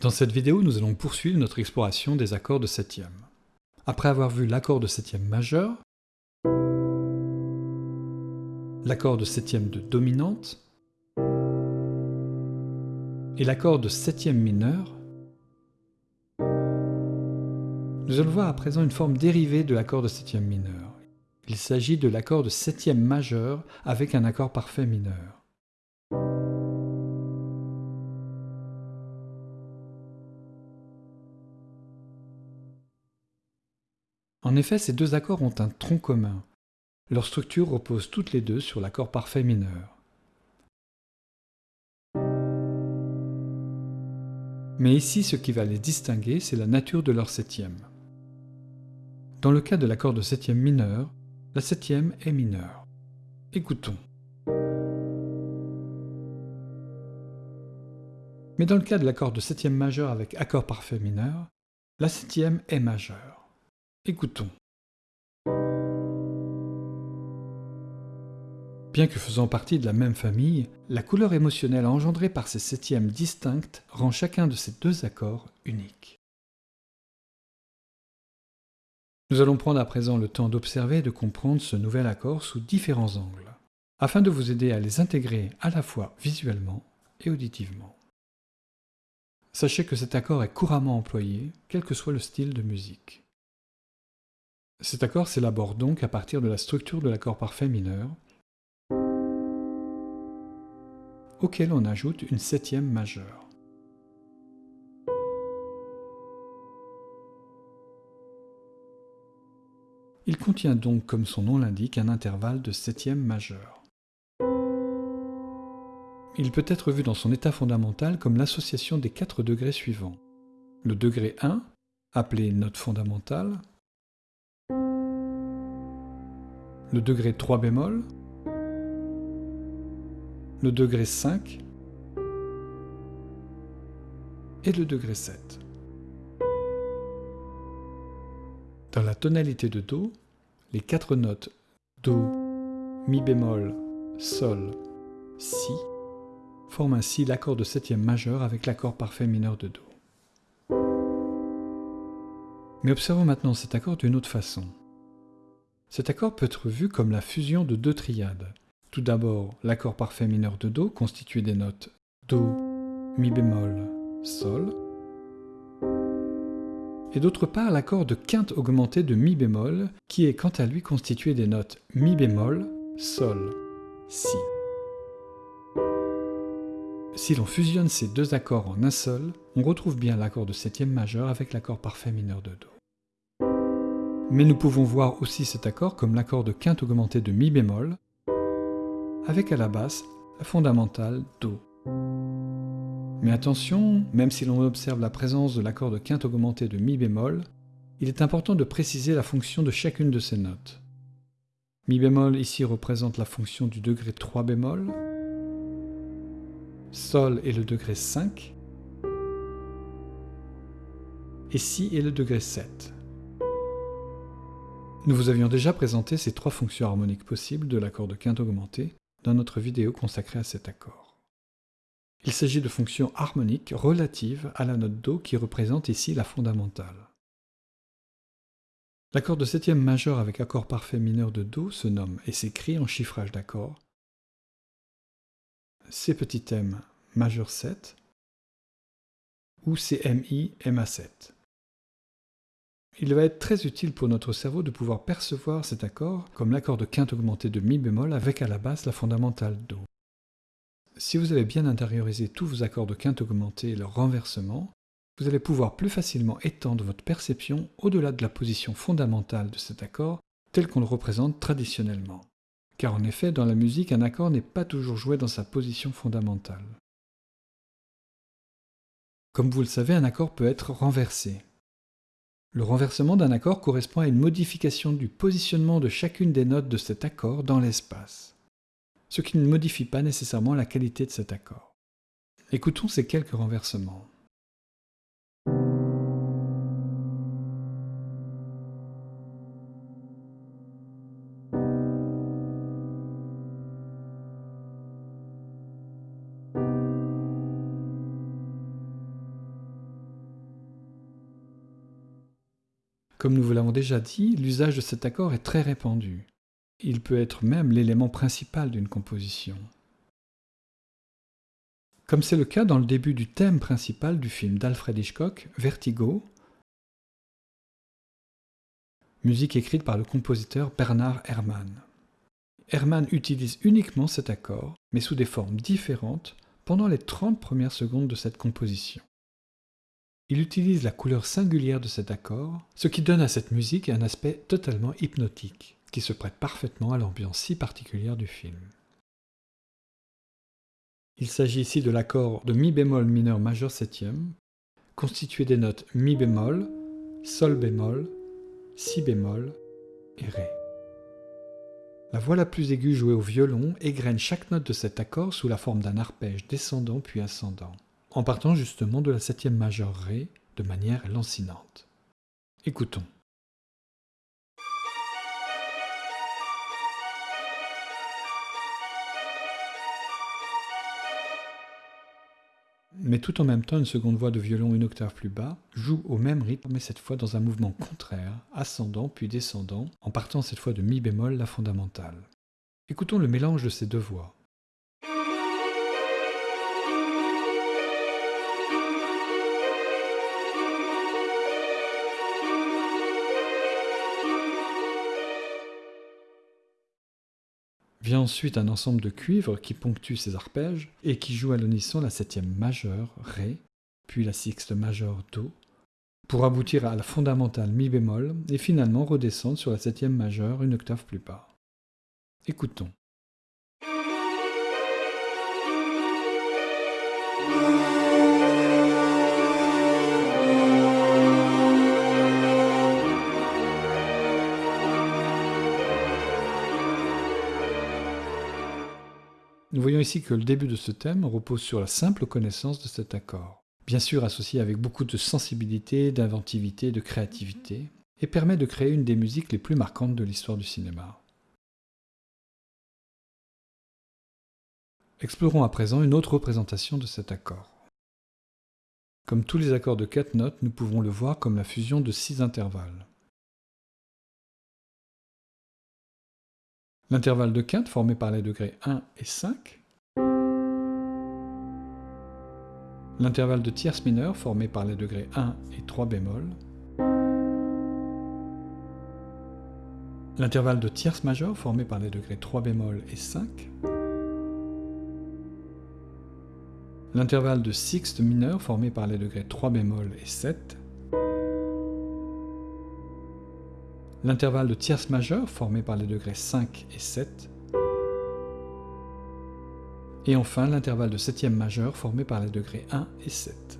Dans cette vidéo, nous allons poursuivre notre exploration des accords de septième. Après avoir vu l'accord de septième majeur, l'accord de septième de dominante et l'accord de septième mineur, nous allons voir à présent une forme dérivée de l'accord de septième mineur. Il s'agit de l'accord de septième majeur avec un accord parfait mineur. En effet, ces deux accords ont un tronc commun. Leur structure repose toutes les deux sur l'accord parfait mineur. Mais ici, ce qui va les distinguer, c'est la nature de leur septième. Dans le cas de l'accord de septième mineur, la septième est mineure. Écoutons. Mais dans le cas de l'accord de septième majeur avec accord parfait mineur, la septième est majeure. Écoutons. Bien que faisant partie de la même famille, la couleur émotionnelle engendrée par ces septièmes distinctes rend chacun de ces deux accords unique. Nous allons prendre à présent le temps d'observer et de comprendre ce nouvel accord sous différents angles, afin de vous aider à les intégrer à la fois visuellement et auditivement. Sachez que cet accord est couramment employé, quel que soit le style de musique. Cet accord s'élabore donc à partir de la structure de l'accord parfait mineur, auquel on ajoute une septième majeure. Il contient donc, comme son nom l'indique, un intervalle de septième majeure. Il peut être vu dans son état fondamental comme l'association des quatre degrés suivants. Le degré 1, appelé note fondamentale, le degré 3 bémol, le degré 5 et le degré 7. Dans la tonalité de Do, les quatre notes Do, Mi bémol, Sol, Si forment ainsi l'accord de septième majeur avec l'accord parfait mineur de Do. Mais observons maintenant cet accord d'une autre façon. Cet accord peut être vu comme la fusion de deux triades. Tout d'abord, l'accord parfait mineur de Do, constitué des notes Do, Mi bémol, Sol, et d'autre part l'accord de quinte augmentée de Mi bémol, qui est quant à lui constitué des notes Mi bémol, Sol, Si. Si l'on fusionne ces deux accords en un seul, on retrouve bien l'accord de septième majeur avec l'accord parfait mineur de Do. Mais nous pouvons voir aussi cet accord comme l'accord de quinte augmentée de Mi bémol, avec à la basse la fondamentale Do. Mais attention, même si l'on observe la présence de l'accord de quinte augmentée de Mi bémol, il est important de préciser la fonction de chacune de ces notes. Mi bémol ici représente la fonction du degré 3 bémol, Sol est le degré 5, et Si est le degré 7. Nous vous avions déjà présenté ces trois fonctions harmoniques possibles de l'accord de quinte augmentée dans notre vidéo consacrée à cet accord. Il s'agit de fonctions harmoniques relatives à la note Do qui représente ici la fondamentale. L'accord de septième majeur avec accord parfait mineur de Do se nomme et s'écrit en chiffrage d'accords C m majeur 7 ou CMI MA7 il va être très utile pour notre cerveau de pouvoir percevoir cet accord comme l'accord de quinte augmentée de Mi bémol avec à la basse la fondamentale Do. Si vous avez bien intériorisé tous vos accords de quinte augmentée et leur renversement, vous allez pouvoir plus facilement étendre votre perception au-delà de la position fondamentale de cet accord tel qu'on le représente traditionnellement. Car en effet, dans la musique, un accord n'est pas toujours joué dans sa position fondamentale. Comme vous le savez, un accord peut être renversé, le renversement d'un accord correspond à une modification du positionnement de chacune des notes de cet accord dans l'espace, ce qui ne modifie pas nécessairement la qualité de cet accord. Écoutons ces quelques renversements. Comme nous vous l'avons déjà dit, l'usage de cet accord est très répandu. Il peut être même l'élément principal d'une composition. Comme c'est le cas dans le début du thème principal du film d'Alfred Hitchcock, Vertigo, musique écrite par le compositeur Bernard Herrmann. Herrmann utilise uniquement cet accord, mais sous des formes différentes, pendant les 30 premières secondes de cette composition. Il utilise la couleur singulière de cet accord, ce qui donne à cette musique un aspect totalement hypnotique, qui se prête parfaitement à l'ambiance si particulière du film. Il s'agit ici de l'accord de mi bémol mineur majeur septième, constitué des notes mi bémol, sol bémol, si bémol et ré. La voix la plus aiguë jouée au violon égrène chaque note de cet accord sous la forme d'un arpège descendant puis ascendant en partant justement de la septième majeure Ré de manière lancinante. Écoutons. Mais tout en même temps, une seconde voix de violon une octave plus bas joue au même rythme, mais cette fois dans un mouvement contraire, ascendant puis descendant, en partant cette fois de mi bémol, la fondamentale. Écoutons le mélange de ces deux voix. Vient ensuite un ensemble de cuivres qui ponctue ces arpèges et qui joue à l'unisson la septième majeure, Ré, puis la sixte majeure, Do, pour aboutir à la fondamentale Mi bémol et finalement redescendre sur la septième majeure une octave plus bas. Écoutons. Nous voyons ici que le début de ce thème repose sur la simple connaissance de cet accord, bien sûr associé avec beaucoup de sensibilité, d'inventivité, de créativité, et permet de créer une des musiques les plus marquantes de l'histoire du cinéma. Explorons à présent une autre représentation de cet accord. Comme tous les accords de quatre notes, nous pouvons le voir comme la fusion de six intervalles. L'intervalle de quinte formé par les degrés 1 et 5. L'intervalle de tierce mineure formé par les degrés 1 et 3 bémol. L'intervalle de tierce majeure formé par les degrés 3 bémol et 5. L'intervalle de sixte mineure formé par les degrés 3 bémol et 7. L'intervalle de tierce majeure formé par les degrés 5 et 7, et enfin l'intervalle de septième majeure formé par les degrés 1 et 7.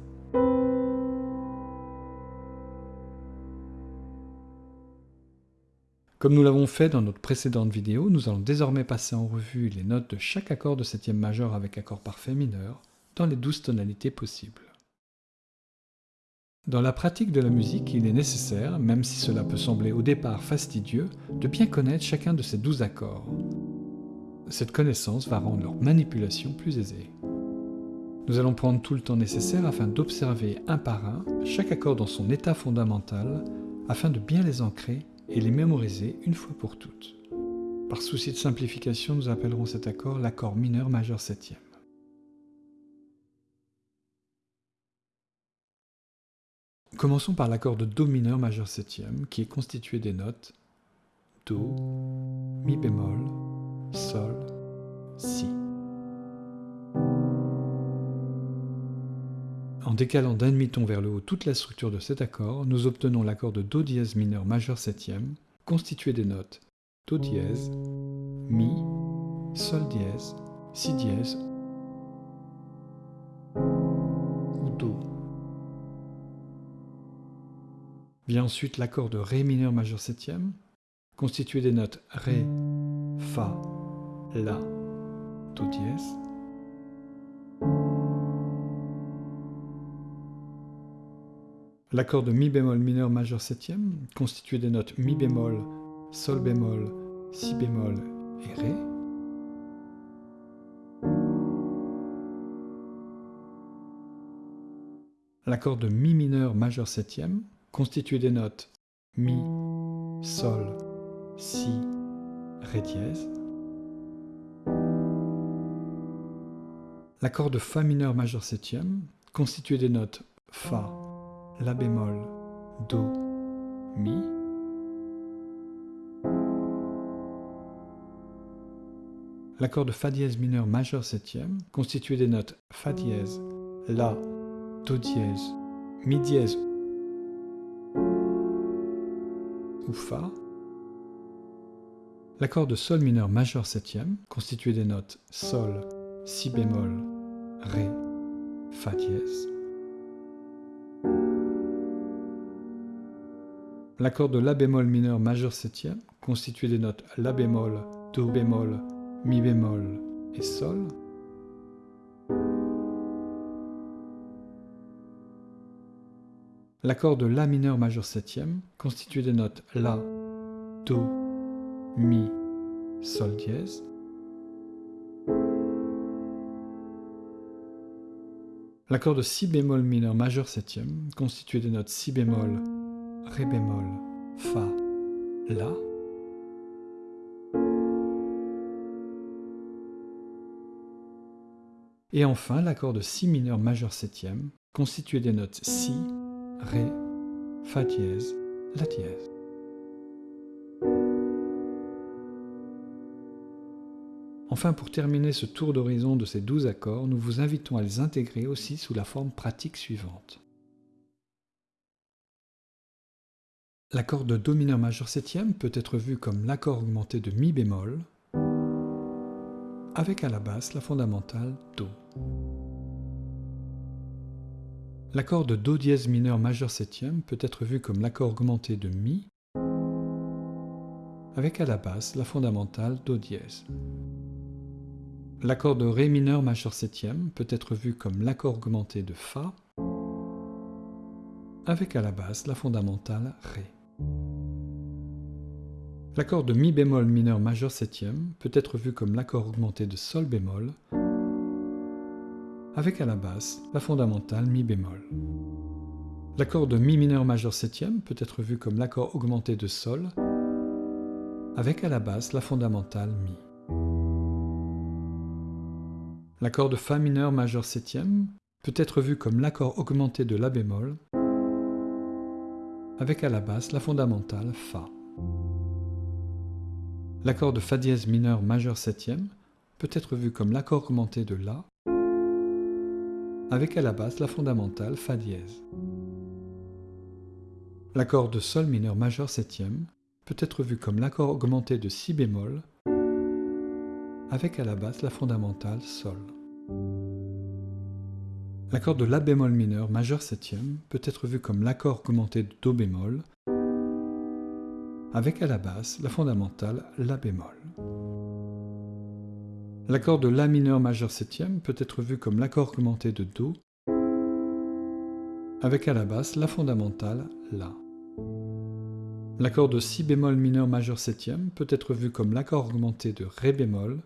Comme nous l'avons fait dans notre précédente vidéo, nous allons désormais passer en revue les notes de chaque accord de septième majeure avec accord parfait mineur dans les douze tonalités possibles. Dans la pratique de la musique, il est nécessaire, même si cela peut sembler au départ fastidieux, de bien connaître chacun de ces douze accords. Cette connaissance va rendre leur manipulation plus aisée. Nous allons prendre tout le temps nécessaire afin d'observer un par un chaque accord dans son état fondamental, afin de bien les ancrer et les mémoriser une fois pour toutes. Par souci de simplification, nous appellerons cet accord l'accord mineur majeur septième. Commençons par l'accord de Do mineur majeur septième, qui est constitué des notes Do, Mi bémol, Sol, Si. En décalant d'un demi-ton vers le haut toute la structure de cet accord, nous obtenons l'accord de Do dièse mineur majeur septième, constitué des notes Do dièse, Mi, Sol dièse, Si dièse Vient ensuite l'accord de Ré mineur majeur septième, constitué des notes Ré, Fa, La, Do dièse. L'accord de Mi bémol mineur majeur septième, constitué des notes Mi bémol, Sol bémol, Si bémol et Ré. L'accord de Mi mineur majeur septième, constitué des notes Mi, Sol, Si, Ré dièse. L'accord de Fa mineur majeur septième, constitué des notes Fa, La bémol, Do, Mi. L'accord de Fa dièse mineur majeur septième, constitué des notes Fa dièse, La, Do dièse, Mi dièse L'accord de Sol mineur majeur septième, constitué des notes Sol, Si bémol, Ré, Fa dièse. L'accord de La bémol mineur majeur septième, constitué des notes La bémol, Do bémol, Mi bémol et Sol. L'accord de La mineur majeur septième, constitué des notes La, Do, Mi, Sol dièse. L'accord de Si bémol mineur majeur septième, constitué des notes Si bémol, Ré bémol, Fa, La. Et enfin l'accord de Si mineur majeur septième, constitué des notes Si, Ré, Fa dièse, La dièse. Enfin, pour terminer ce tour d'horizon de ces douze accords, nous vous invitons à les intégrer aussi sous la forme pratique suivante. L'accord de Do mineur majeur septième peut être vu comme l'accord augmenté de Mi bémol, avec à la basse la fondamentale Do. L'accord de Do dièse mineur majeur septième peut être vu comme l'accord augmenté de Mi, avec à la basse la fondamentale Do dièse. L'accord de Ré mineur majeur septième peut être vu comme l'accord augmenté de Fa, avec à la basse la fondamentale Ré. L'accord de Mi bémol mineur majeur septième peut être vu comme l'accord augmenté de Sol bémol, avec à la basse la fondamentale Mi bémol. L'accord de Mi mineur majeur septième peut être vu comme l'accord augmenté de Sol, avec à la basse la fondamentale Mi. L'accord de Fa mineur majeur septième peut être vu comme l'accord augmenté de La bémol, avec à la basse la fondamentale Fa. L'accord de Fa dièse mineur majeur septième peut être vu comme l'accord augmenté de La, avec à la basse la fondamentale Fa dièse. L'accord de Sol mineur majeur septième peut être vu comme l'accord augmenté de Si bémol, avec à la basse la fondamentale Sol. L'accord de La bémol mineur majeur septième peut être vu comme l'accord augmenté de Do bémol, avec à la basse la fondamentale La bémol. L'accord de La mineur majeur septième peut être vu comme l'accord augmenté de Do, avec à la basse la fondamentale La. L'accord de Si bémol mineur majeur septième peut être vu comme l'accord augmenté de Ré bémol,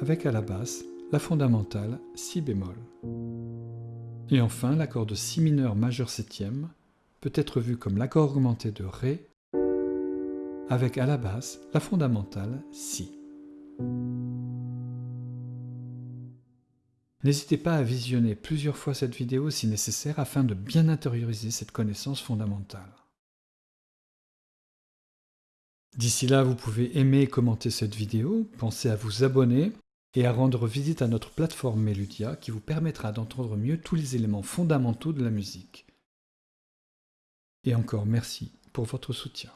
avec à la basse la fondamentale Si bémol. Et enfin, l'accord de Si mineur majeur septième peut être vu comme l'accord augmenté de Ré, avec à la basse la fondamentale Si. N'hésitez pas à visionner plusieurs fois cette vidéo si nécessaire afin de bien intérioriser cette connaissance fondamentale. D'ici là, vous pouvez aimer et commenter cette vidéo, pensez à vous abonner et à rendre visite à notre plateforme Meludia qui vous permettra d'entendre mieux tous les éléments fondamentaux de la musique. Et encore merci pour votre soutien.